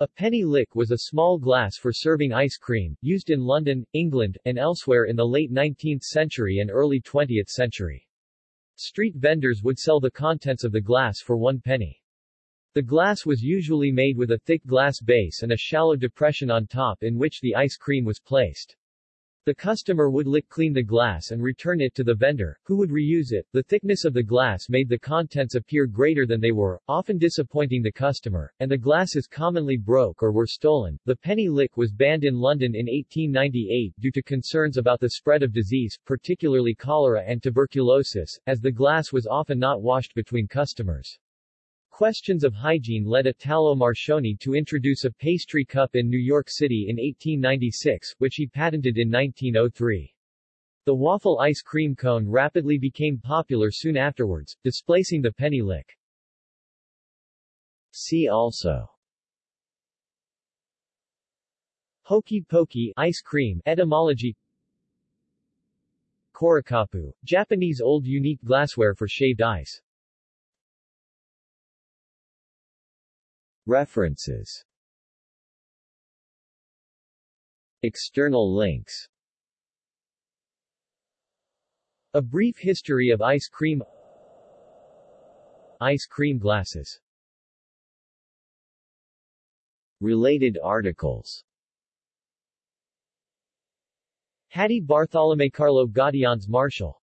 A penny lick was a small glass for serving ice cream, used in London, England, and elsewhere in the late 19th century and early 20th century. Street vendors would sell the contents of the glass for one penny. The glass was usually made with a thick glass base and a shallow depression on top in which the ice cream was placed. The customer would lick clean the glass and return it to the vendor, who would reuse it. The thickness of the glass made the contents appear greater than they were, often disappointing the customer, and the glasses commonly broke or were stolen. The penny lick was banned in London in 1898 due to concerns about the spread of disease, particularly cholera and tuberculosis, as the glass was often not washed between customers. Questions of hygiene led Italo Marchioni to introduce a pastry cup in New York City in 1896, which he patented in 1903. The waffle ice cream cone rapidly became popular soon afterwards, displacing the penny lick. See also Hokey pokey ice cream etymology Korakapu, Japanese old unique glassware for shaved ice References. External links. A brief history of ice cream. Ice cream glasses. Related articles. Hattie Bartholomew Carlo Gaudians Marshall